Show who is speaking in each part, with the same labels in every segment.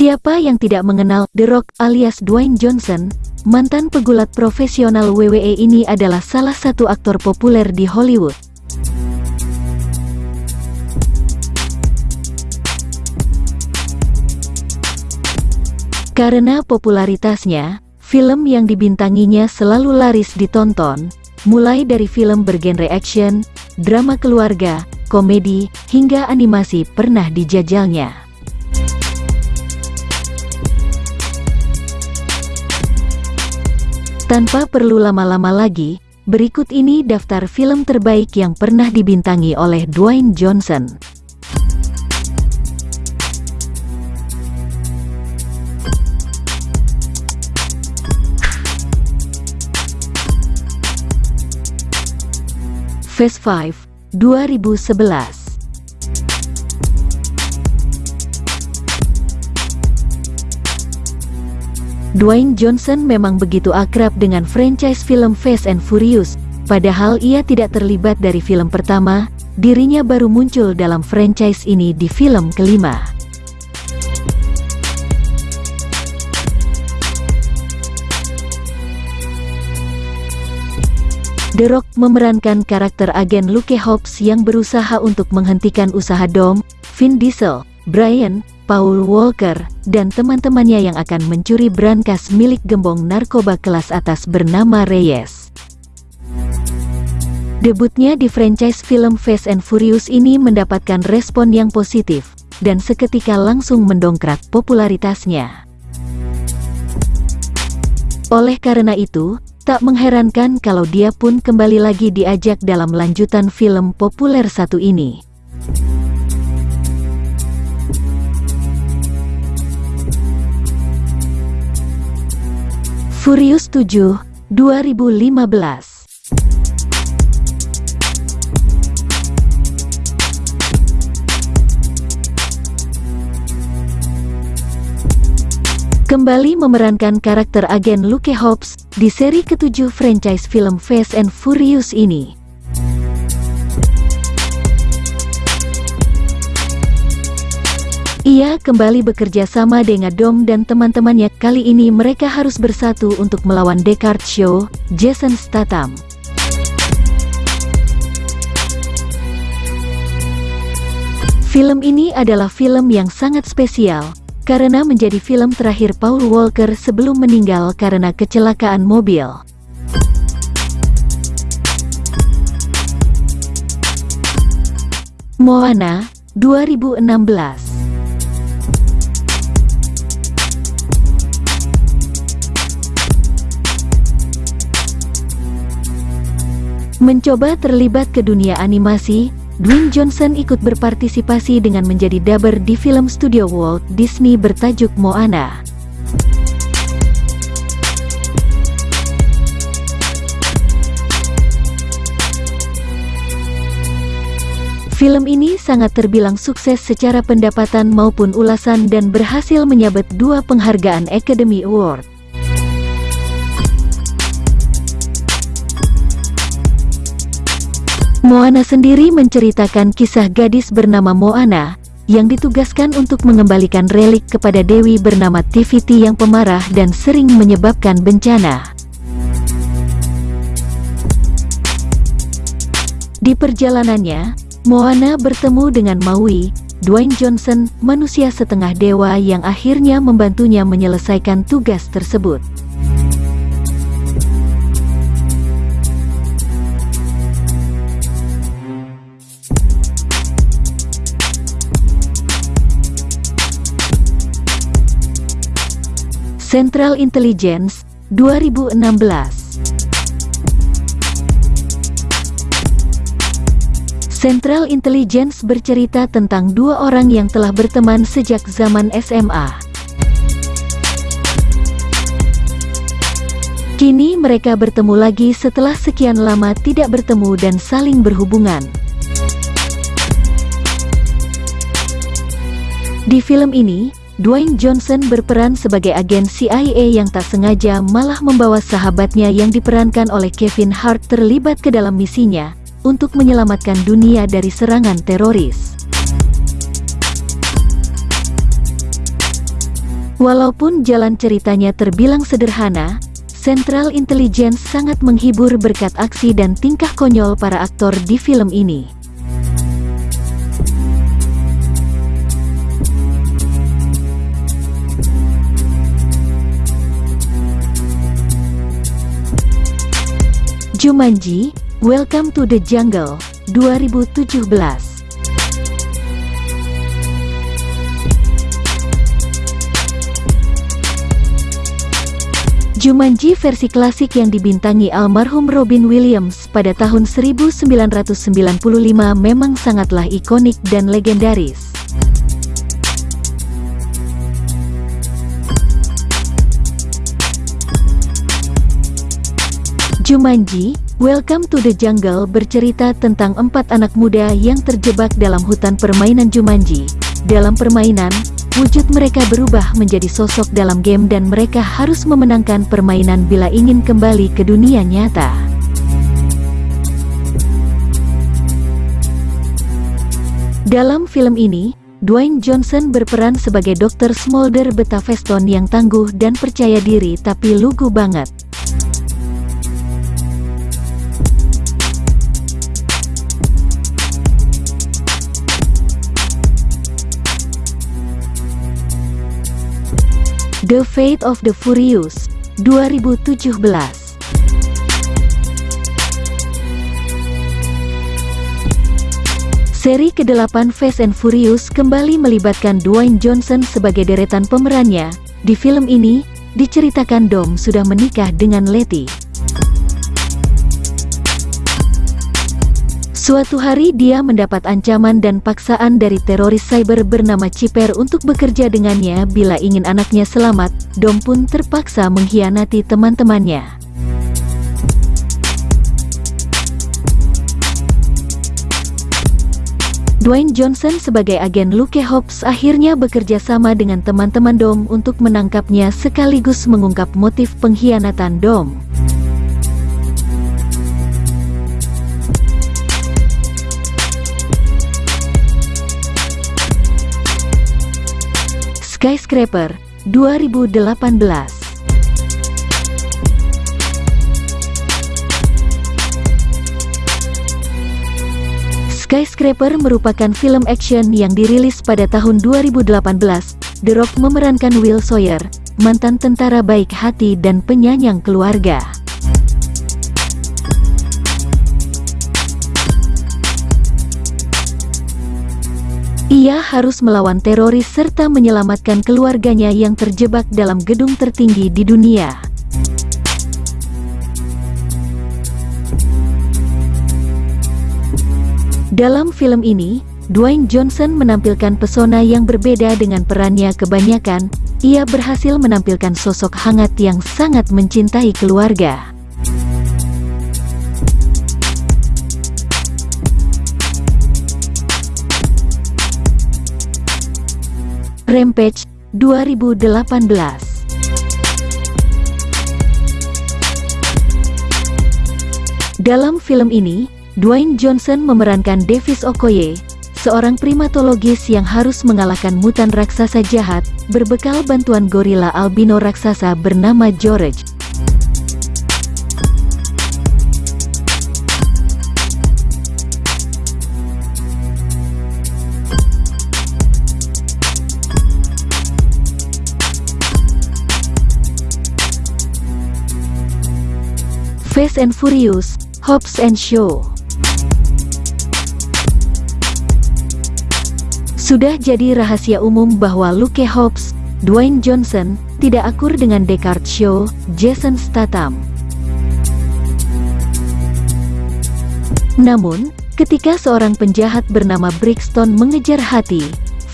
Speaker 1: Siapa yang tidak mengenal The Rock alias Dwayne Johnson, mantan pegulat profesional WWE ini adalah salah satu aktor populer di Hollywood. Karena popularitasnya, film yang dibintanginya selalu laris ditonton, mulai dari film bergenre action, drama keluarga, komedi, hingga animasi pernah dijajalnya. Tanpa perlu lama-lama lagi, berikut ini daftar film terbaik yang pernah dibintangi oleh Dwayne Johnson. Phase 5, 2011 Dwayne Johnson memang begitu akrab dengan franchise film Fast and Furious, padahal ia tidak terlibat dari film pertama, dirinya baru muncul dalam franchise ini di film kelima. The Rock memerankan karakter agen Luke Hobbs yang berusaha untuk menghentikan usaha Dom, Vin Diesel, Brian, Paul Walker, dan teman-temannya yang akan mencuri brankas milik gembong narkoba kelas atas bernama Reyes. Debutnya di franchise film Fast and Furious ini mendapatkan respon yang positif, dan seketika langsung mendongkrak popularitasnya. Oleh karena itu, tak mengherankan kalau dia pun kembali lagi diajak dalam lanjutan film populer satu ini. Furious 7, 2015 Kembali memerankan karakter agen Luke Hobbs di seri ketujuh franchise film Fast and Furious ini. Ia kembali bekerja sama dengan Dom dan teman-temannya kali ini mereka harus bersatu untuk melawan Descartes Show, Jason Statham. Film ini adalah film yang sangat spesial, karena menjadi film terakhir Paul Walker sebelum meninggal karena kecelakaan mobil. Moana, 2016 Mencoba terlibat ke dunia animasi, Dwayne Johnson ikut berpartisipasi dengan menjadi dubber di film studio Walt Disney bertajuk Moana. Film ini sangat terbilang sukses secara pendapatan maupun ulasan dan berhasil menyabet dua penghargaan Academy Award. Moana sendiri menceritakan kisah gadis bernama Moana, yang ditugaskan untuk mengembalikan relik kepada dewi bernama Tiviti yang pemarah dan sering menyebabkan bencana. Di perjalanannya, Moana bertemu dengan Maui, Dwayne Johnson, manusia setengah dewa yang akhirnya membantunya menyelesaikan tugas tersebut. Central Intelligence 2016 Central Intelligence bercerita tentang dua orang yang telah berteman sejak zaman SMA. Kini mereka bertemu lagi setelah sekian lama tidak bertemu dan saling berhubungan. Di film ini, Dwayne Johnson berperan sebagai agen CIA yang tak sengaja malah membawa sahabatnya yang diperankan oleh Kevin Hart terlibat ke dalam misinya untuk menyelamatkan dunia dari serangan teroris. Walaupun jalan ceritanya terbilang sederhana, Central Intelligence sangat menghibur berkat aksi dan tingkah konyol para aktor di film ini. Jumanji, Welcome to the Jungle, 2017 Jumanji versi klasik yang dibintangi almarhum Robin Williams pada tahun 1995 memang sangatlah ikonik dan legendaris. Jumanji, Welcome to the Jungle bercerita tentang empat anak muda yang terjebak dalam hutan permainan Jumanji. Dalam permainan, wujud mereka berubah menjadi sosok dalam game dan mereka harus memenangkan permainan bila ingin kembali ke dunia nyata. Dalam film ini, Dwayne Johnson berperan sebagai Dr. Smolder Betaveston yang tangguh dan percaya diri tapi lugu banget. The Fate of the Furious, 2017 Seri ke-8 Fast and Furious kembali melibatkan Dwayne Johnson sebagai deretan pemerannya. Di film ini, diceritakan Dom sudah menikah dengan Letty. Suatu hari dia mendapat ancaman dan paksaan dari teroris cyber bernama Ciper untuk bekerja dengannya bila ingin anaknya selamat, Dom pun terpaksa mengkhianati teman-temannya. Dwayne Johnson sebagai agen Luke Hobbs akhirnya bekerja sama dengan teman-teman Dom untuk menangkapnya sekaligus mengungkap motif pengkhianatan Dom. Skyscraper 2018 Skyscraper merupakan film action yang dirilis pada tahun 2018. The Rock memerankan Will Sawyer, mantan tentara baik hati dan penyayang keluarga. Ia harus melawan teroris serta menyelamatkan keluarganya yang terjebak dalam gedung tertinggi di dunia. Dalam film ini, Dwayne Johnson menampilkan pesona yang berbeda dengan perannya kebanyakan, ia berhasil menampilkan sosok hangat yang sangat mencintai keluarga. Rampage 2018 Dalam film ini, Dwayne Johnson memerankan Davis Okoye, seorang primatologis yang harus mengalahkan mutan raksasa jahat, berbekal bantuan gorila albino raksasa bernama George. Fast and Furious, Hobbs and Show. Sudah jadi rahasia umum bahwa Luke Hobbs, Dwayne Johnson, tidak akur dengan Descartes Show, Jason Statham. Namun, ketika seorang penjahat bernama Brixton mengejar hati,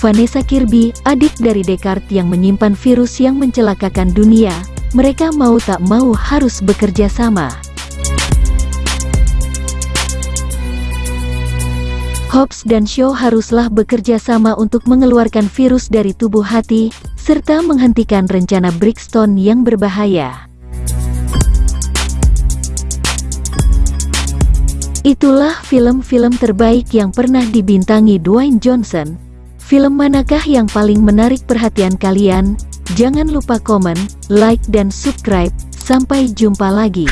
Speaker 1: Vanessa Kirby, adik dari Descartes yang menyimpan virus yang mencelakakan dunia, mereka mau tak mau harus bekerja sama. Hobbs dan Shaw haruslah bekerja sama untuk mengeluarkan virus dari tubuh hati, serta menghentikan rencana Brixton yang berbahaya. Itulah film-film terbaik yang pernah dibintangi Dwayne Johnson. Film manakah yang paling menarik perhatian kalian? Jangan lupa komen, like dan subscribe. Sampai jumpa lagi.